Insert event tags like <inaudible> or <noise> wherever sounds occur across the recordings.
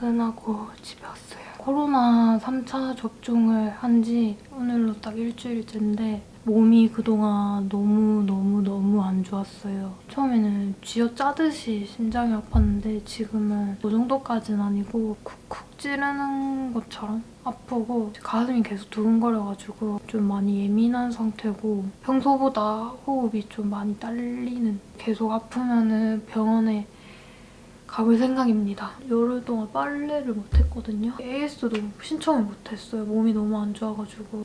퇴근하고 집에 왔어요. 코로나 3차 접종을 한 지 오늘로 딱 일주일째인데 몸이 그동안 너무너무너무 안 좋았어요. 처음에는 쥐어짜듯이 심장이 아팠는데 지금은 그 정도까지는 아니고 쿡쿡 찌르는 것처럼 아프고 가슴이 계속 두근거려가지고 좀 많이 예민한 상태고 평소보다 호흡이 좀 많이 딸리는 계속 아프면 병원에 가볼 생각입니다. 열흘 동안 빨래를 못했거든요. AS도 신청을 못했어요. 몸이 너무 안 좋아가지고.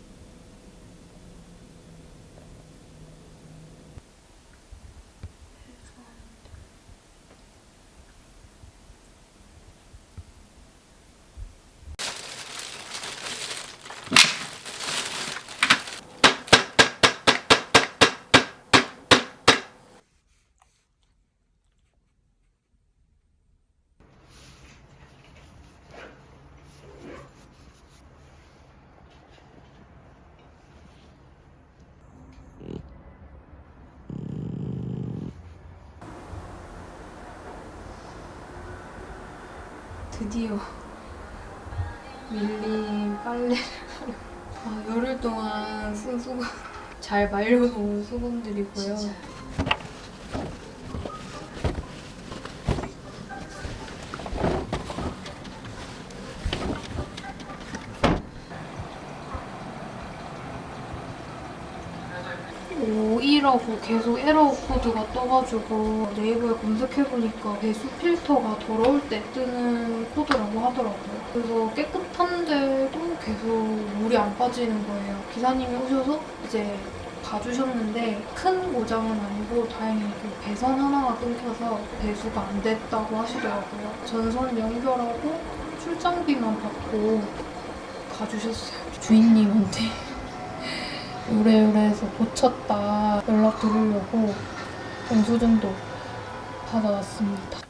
드디어 밀린 빨래를 아, 열흘 동안 쓴 수건 잘 말려놓은 수건들이고요. 오이라고 계속 에러 코드가 떠가지고 네이버에 검색해보니까 배수 필터가 더러울 때 뜨는 코드라고 하더라고요. 그래서 깨끗한데도 계속 물이 안 빠지는 거예요. 기사님이 오셔서 이제 봐주셨는데 큰 고장은 아니고 다행히 그 배선 하나가 끊겨서 배수가 안 됐다고 하시더라고요. 전선 연결하고 출장비만 받고 가주셨어요. 주인님한테 우레우레해서 고쳤다 연락 드리려고 영수증도 받아왔습니다.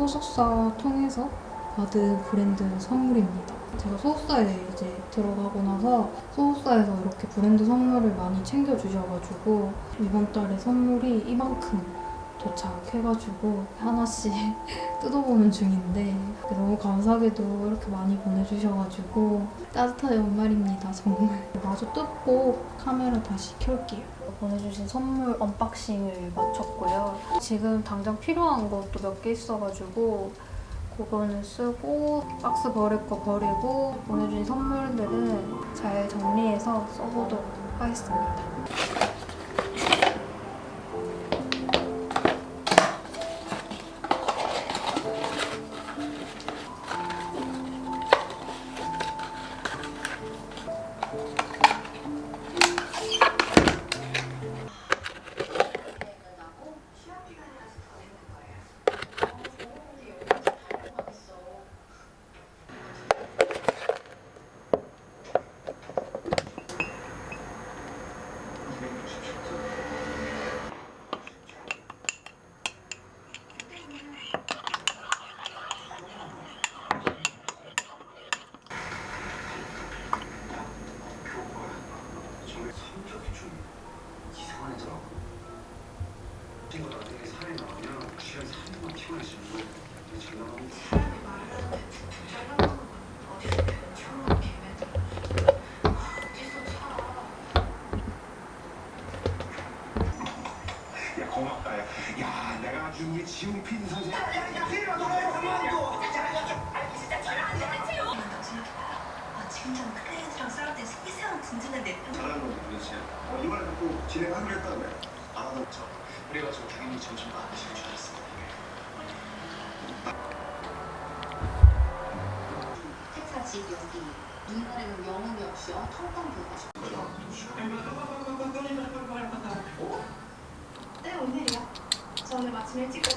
소속사 통해서 받은 브랜드 선물입니다. 제가 소속사에 이제 들어가고 나서 소속사에서 이렇게 브랜드 선물을 많이 챙겨주셔가지고 이번 달에 선물이 이만큼 도착해가지고 하나씩 <laughs> 뜯어보는 중인데 너무 감사하게도 이렇게 많이 보내주셔가지고 따뜻한 연말입니다 정말. <laughs> 마저 뜯고 카메라 다시 켤게요. 보내주신 선물 언박싱을 마쳤고요. 지금 당장 필요한 것도 몇 개 있어가지고 그거는 쓰고 박스 버릴 거 버리고 보내주신 선물들은 잘 정리해서 써보도록 하겠습니다 cosméticos.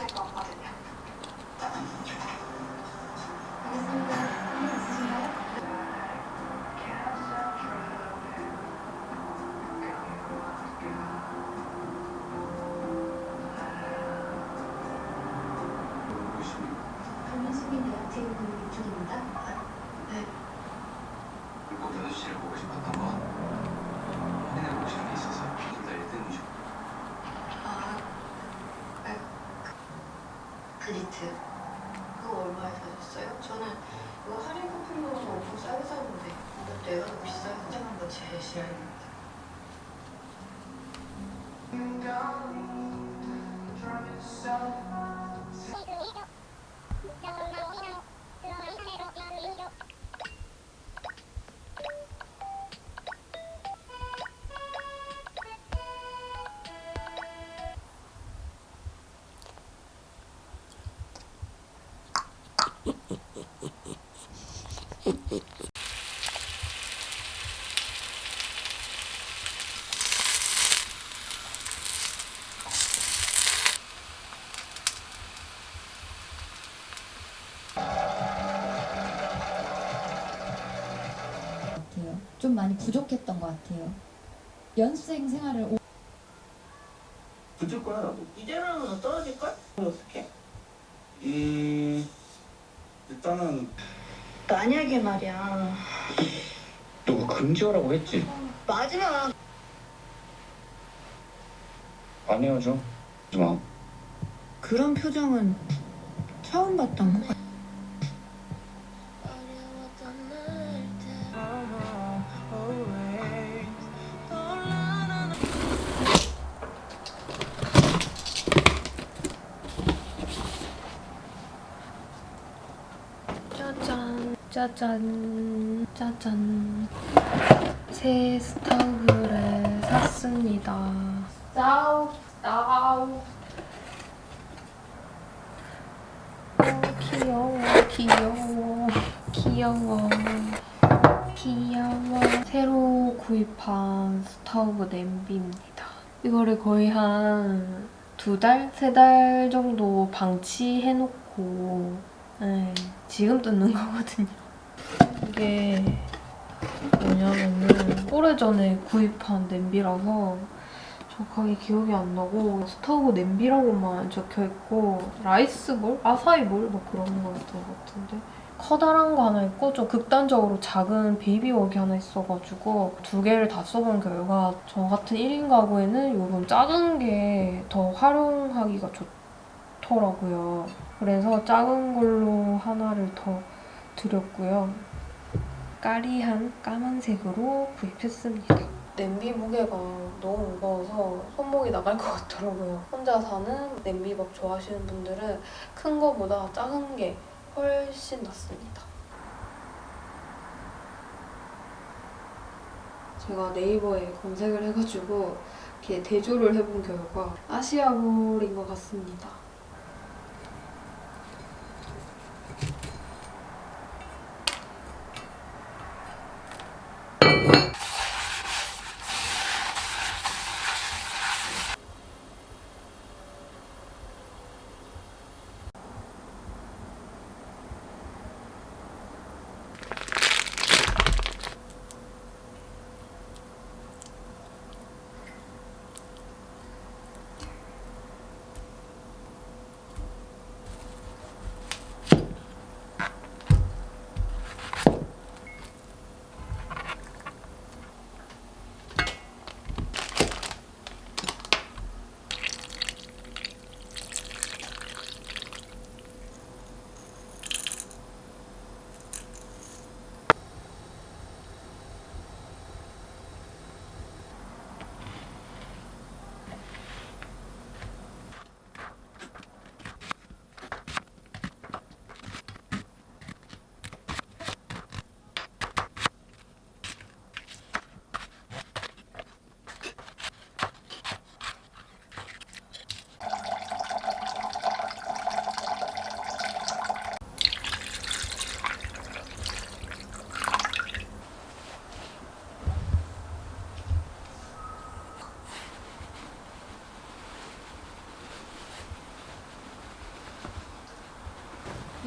많이 부족했던 것 같아요. 연수생 생활을 오- 붙을 거야 나도 이대로는 너 떨어질걸? 어떡해? 음 일단은 만약에 말이야 너가 금지어라고 했지? 마지막 안 헤어져 하지 마 그런 표정은 처음 봤던 것 같아 짜잔 짜잔 새 스타우브를 샀습니다. 스타우 스타우. 어, 귀여워 귀여워 귀여워. 귀여워. 새로 구입한 스타우브 냄비입니다. 이거를 거의 한 두 달? 세 달 정도 방치해놓고 네, 지금 뜯는 거거든요. 이게 뭐냐면은 오래전에 구입한 냄비라서 정확하게 기억이 안 나고 스타우브 냄비라고만 적혀있고 rice bowl? 아사이볼? 뭐 그런 거였던 것 같은데 커다란 거 하나 있고 좀 극단적으로 작은 baby wok이 하나 있어가지고 두 개를 다 써본 결과 저 같은 1인 가구에는 이런 작은 게 더 활용하기가 좋더라고요. 그래서 작은 걸로 하나를 더 드렸고요. 까리한 까만색으로 구입했습니다. 냄비 무게가 너무 무거워서 손목이 나갈 것 같더라고요. 혼자 사는 냄비밥 좋아하시는 분들은 큰 거보다 작은 게 훨씬 낫습니다. 제가 네이버에 검색을 해가지고 이렇게 대조를 해본 결과 아시아볼인 것 같습니다.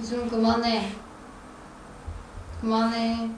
이준 그만해. 그만해.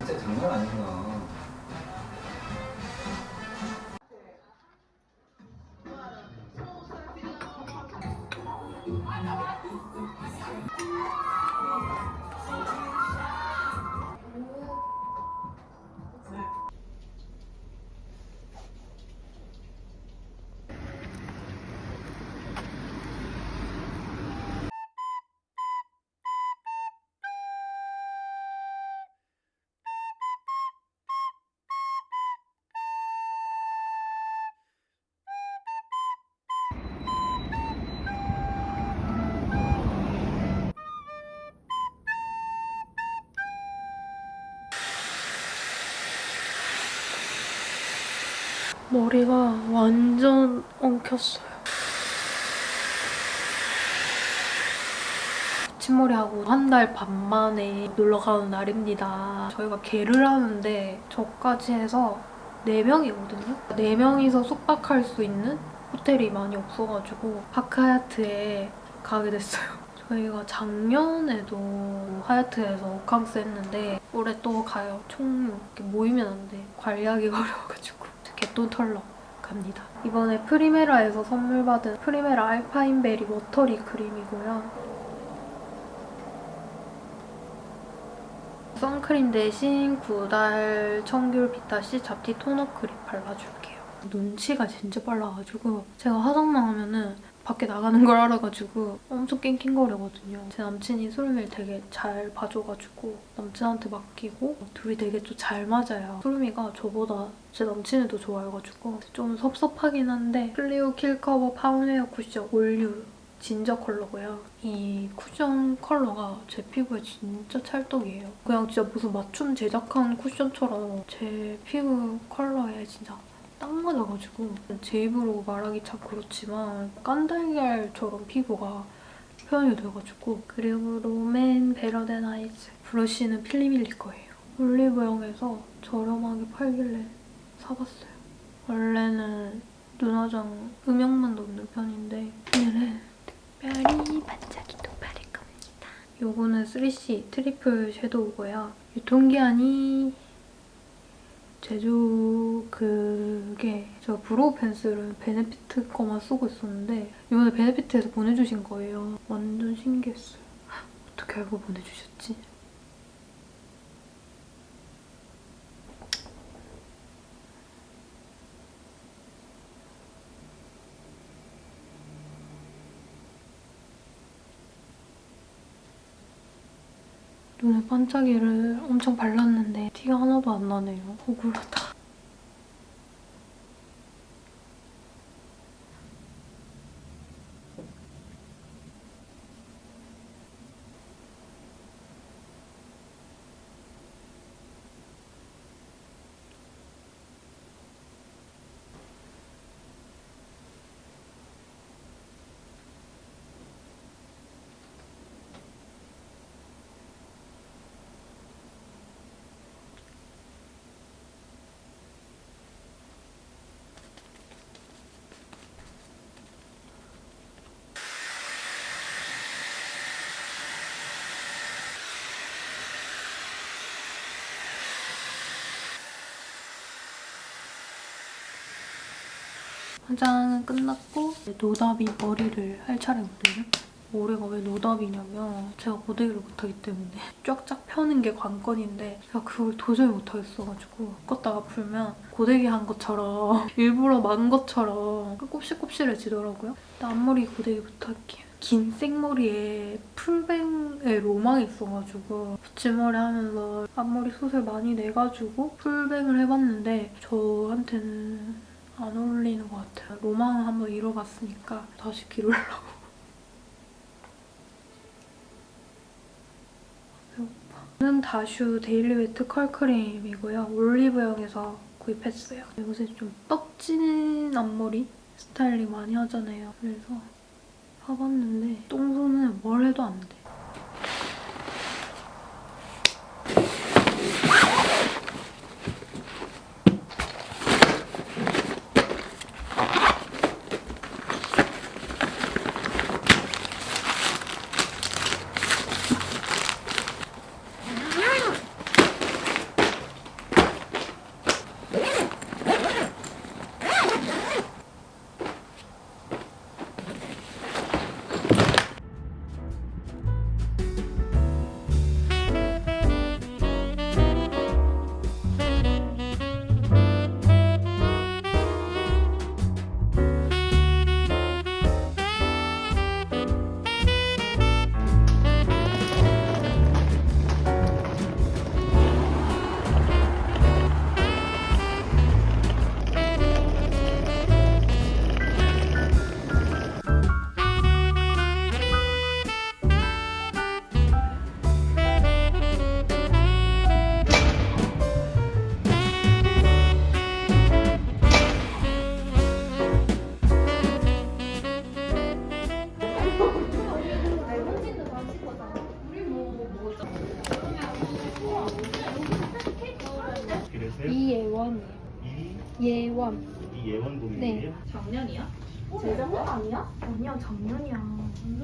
진짜 장난 아니구나. 머리가 완전 엉켰어요. 아침머리하고 한 달 반 만에 놀러 가는 날입니다. 저희가 개를 하는데 저까지 해서 4명이거든요. 4명이서 숙박할 수 있는 호텔이 많이 없어가지고 파크하얏트에 가게 됐어요. 저희가 작년에도 하얏트에서 호캉스 했는데 올해 또 가요. 총 모이면 안 돼. 관리하기가 <laughs> 어려워가지고 개돈 벌러 갑니다. 이번에 프리메라에서 선물 받은 프리메라 알파인베리 워터리 크림이고요. 선크림 대신 구달 청귤 비타C 잡티 톤업 크림 발라줄게요. 눈치가 진짜 빨라가지고 제가 화장만 하면은 밖에 나가는 걸 알아가지고 엄청 낑낑거리거든요. 제 남친이 수루미를 되게 잘 봐줘가지고 남친한테 맡기고 둘이 되게 좀 잘 맞아요. 수루미가 저보다 제 남친을 더 좋아해가지고 좀 섭섭하긴 한데 클리오 Kill Cover Founwear 쿠션 All New ginger 컬러고요. 이 쿠션 컬러가 제 피부에 진짜 찰떡이에요. 그냥 진짜 무슨 맞춤 제작한 쿠션처럼 제 피부 컬러에 진짜 딱 맞아가지고 제 입으로 말하기 참 그렇지만 깐달걀처럼 피부가 표현이 돼가지고 그리고 롬앤 Better Than Eyes 브러쉬는 필리밀리 거예요. 올리브영에서 저렴하게 팔길래 사봤어요. 원래는 눈화장 음영만 넣는 편인데 오늘은 특별히 반짝이도 바를 겁니다. 요거는 3C 트리플 섀도우고요. 유통기한이 제주 그게 제가 brow 펜슬은 베네피트 거만 쓰고 있었는데 이번에 베네피트에서 보내주신 거예요. 완전 신기했어요. 어떻게 알고 보내주셨지? 눈에 반짝이를 엄청 발랐는데 티가 하나도 안 나네요. 억울하다. 화장은 끝났고 노답이 머리를 할 차례거든요. 올해가 왜 노답이냐면 제가 고데기를 못하기 때문에 <laughs> 쫙쫙 펴는 게 관건인데 제가 그걸 도저히 못하겠어가지고 꺾었다가 풀면 고데기 한 것처럼 <laughs> 일부러 만 것처럼 곱실곱실해지더라고요. 일단 앞머리 고데기부터 할게요. 긴 생머리에 풀뱅에 로망이 있어가지고 붙임머리 하면서 앞머리 숱을 많이 내가지고 풀뱅을 해봤는데 저한테는 안 어울리는 것 같아요. 로망을 한번 이뤄봤으니까 다시 기르려고. 배고파. 는 다슈 daily wet curl cream이고요. 올리브영에서 구입했어요. 요새 좀 떡진 앞머리 스타일링 많이 하잖아요. 그래서 사봤는데 똥손은 뭘 해도 안 돼.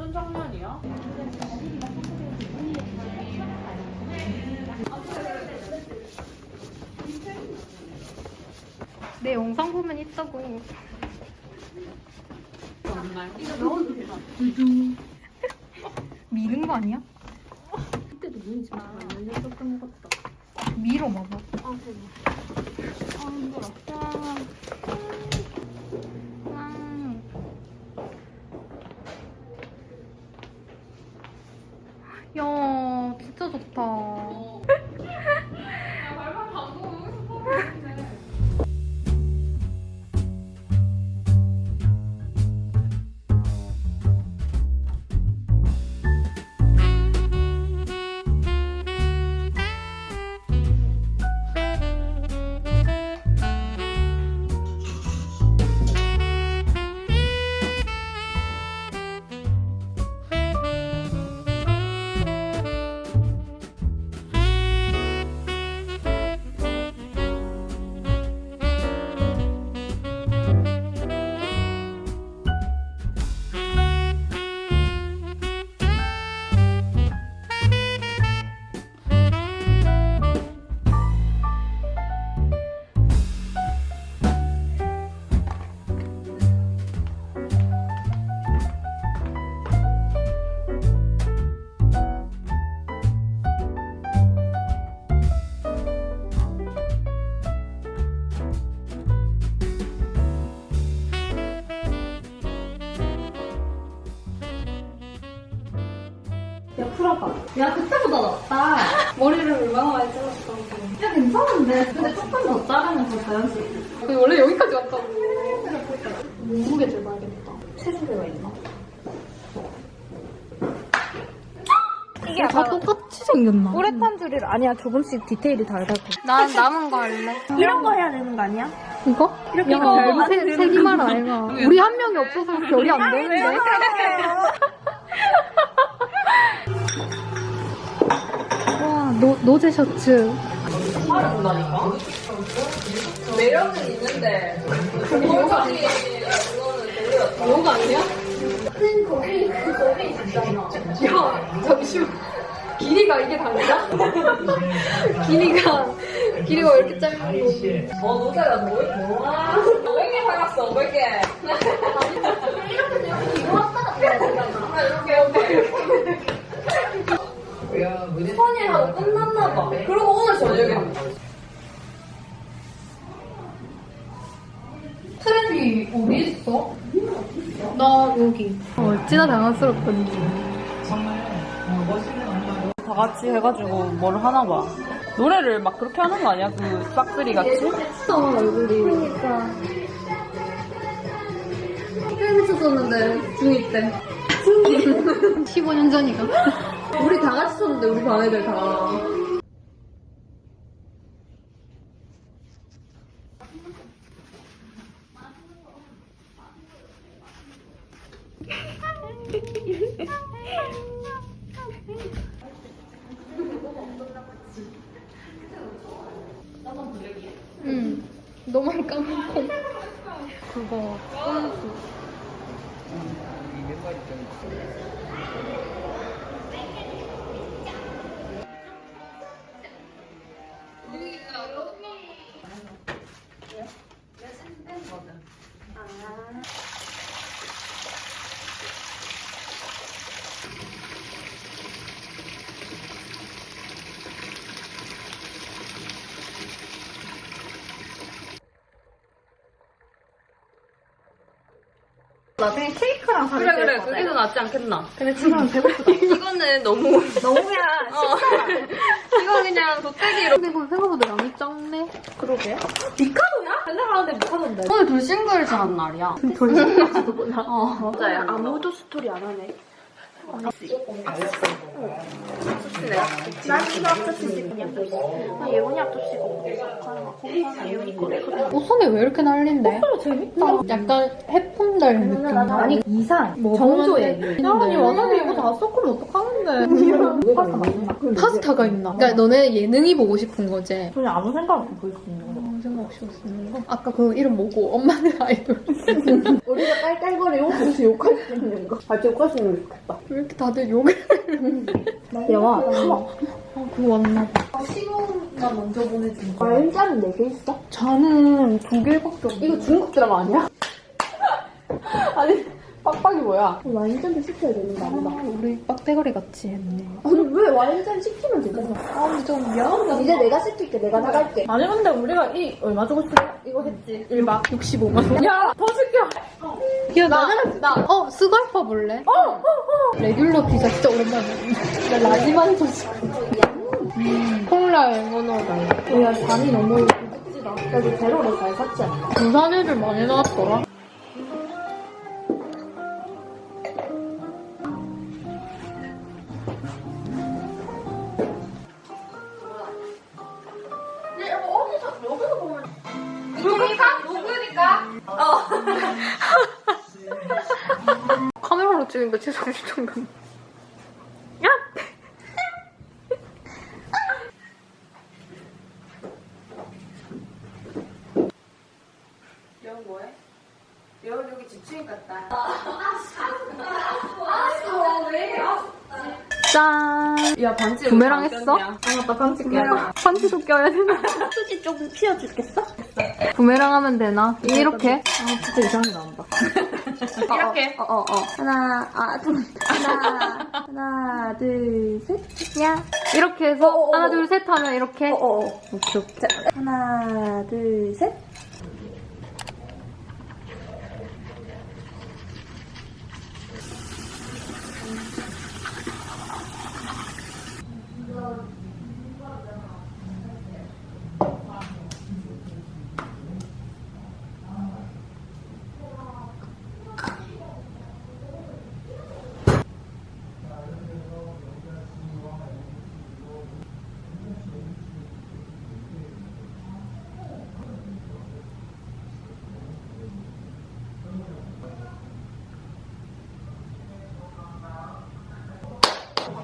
무슨 작년이야? 내 영상 보면 있다고. 미는 거 아니야? 그때도 진짜 많이 열렸었던 것 같다. 밀어 봐봐. 아, 대박. 아, 힘들어. 야, 괜찮은데. 근데 조금 더 자르면 더 자연스럽게. 원래 여기까지 왔다고. 몸무게 재봐야겠다. 체중계가 있나? 이게 다 똑같이 생겼나? 우레탄 줄이 아니야. 조금씩 디테일이 다르다고. 난 남은 거 할래. 이런 거 해야 되는 거 아니야? 이거? 이렇게 세, 세기말 아이가. 우리 한 명이 없어서 별이 안 되는데. <laughs> 와, 노, 노제 셔츠. 매력은 있는데. 골반이 요가 아니야? 큰 거기, 그 거기 있잖아. 야, 잠시만. 길이가 이게 다르다? <laughs> 길이가, 길이가 왜 이렇게 짧은 거? 어, 노자가 뭐, 뭐야? 500개 팔았어, 500개. 이거 왔다가 이렇게, 이렇게. 선이 하고 끝났나 봐. 그리고 오늘 저녁에 한 거. 트렌디 어디 있어? 나 여기. 어, 어찌나 당황스럽던지. 다 같이 해가지고 뭘 하나 봐. 노래를 막 그렇게 하는 거 아니야? 그 싹쓸이 같이? 어, 얼굴이. 그러니까. film 쳤었는데, 중2 때. <laughs> 15년 전이가. 우리 다 같이 쳤는데, 우리 반 애들 다. 응. 너만 까먹고. 그거, 꼼수. 나중에 케이크랑 사줄 그래 그래 그게 더 낫지 않겠나? 근데 지금은 배고프다. <laughs> 이거는 너무 <laughs> 너무야. 이거 그냥 돗대기로 근데 이거 생각보다 양이 작네. 그러게. 미카도야? 맨날 하는데 못하던데. 오늘 돌싱글즈 한 날이야 돌싱글즈구나. <laughs> 어 맞아요 아무도 스토리 안 하네. 네. 난 이거 앞접시 찍냐? 나 예원이 앞접시 먹고. 예원이 거래. 옷선이 왜 이렇게 난린데? 재밌다. 약간 해품달 느낌. 아니 이상 뭐 정조에. 먹었는데. 야 아니 와사비 이거 다 섞으면 어떡하는데? 파스타 맛있나? 파스타가 있나? 그러니까 너네 예능이 보고 싶은 거지? 전혀 아무 생각 없이 있는 거. 아무 생각 없이 웃는 거? 아까 그 이름 뭐고? 엄마는 <laughs> 아이돌. <laughs> 우리가 깔깔거리고 같이 욕할 수 있는 거. 같이 욕할 수 있는 게 좋겠다. 왜 이렇게 다들 욕을 영화, 아, 그거 왔나 봐. 시공가 먼저 보내준 거. 와인잔은 4개 있어? 저는 두 개밖에 없어. 이거 중국 드라마 아니야? <laughs> 아니, 빡빡이 뭐야? 와인잔도 시켜야 되는 거 아니다. 우리 빡대가리 같이 했네. 아니, 왜 와인잔 시키면 되잖아. 아, 근데 좀 미안하다. 이제 내가 시킬게, 내가 나갈게. 아니 근데 우리가 이 얼마 주고 싶어? 이거 했지 1박 65만 원. 야 더 시켜 야, 나, 나, 어, 스갈파 볼래? 어, 어, 어. 레귤러 피자 진짜 오랜만에. 나 라지만 소스. 콜라 앵거너다. 야, 잠이 너무 부직지다. 그래도 제로를 잘 샀지 않나? 부산 애들 많이 나왔더라. 껴야 되나? 수지 조금 피워주겠어? 부메랑 하면 되나? 이렇게? 아, 진짜 이상하게 나온다. <laughs> 이렇게 어, 어, 어. 하나, 아, 좀. 하나, 하나, 둘, 셋. 야. 이렇게 해서 어, 어, 하나 어. 둘셋 하면 이렇게 어, 어, 어. 오케이, 오케이. 자, 하나, 둘, 셋.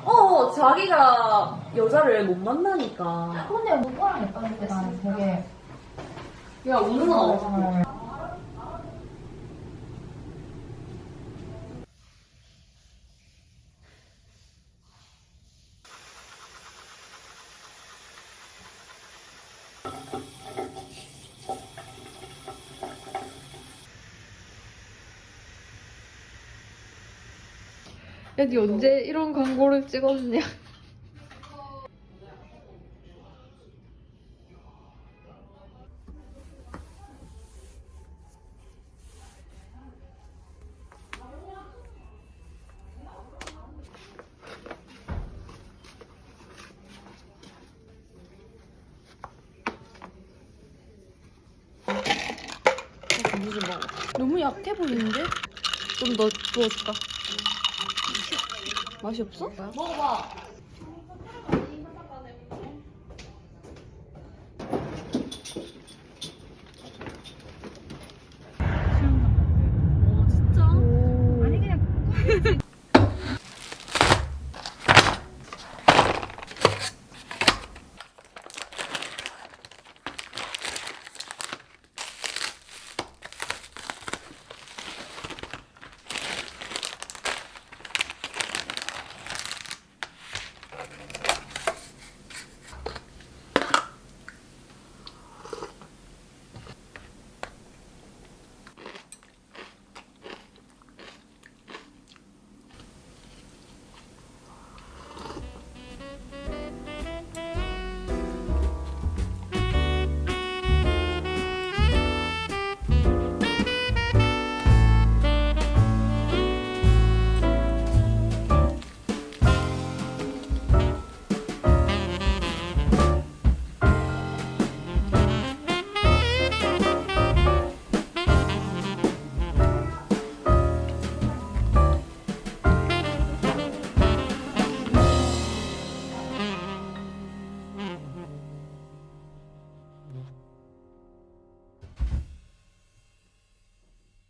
어 자기가 여자를 못 만나니까 근데 누구랑 했던 게 나는 되게 야 우는 건 없어 여기 언제 이런 광고를 찍었냐? 부어줄까? 맛이 없어? 먹어봐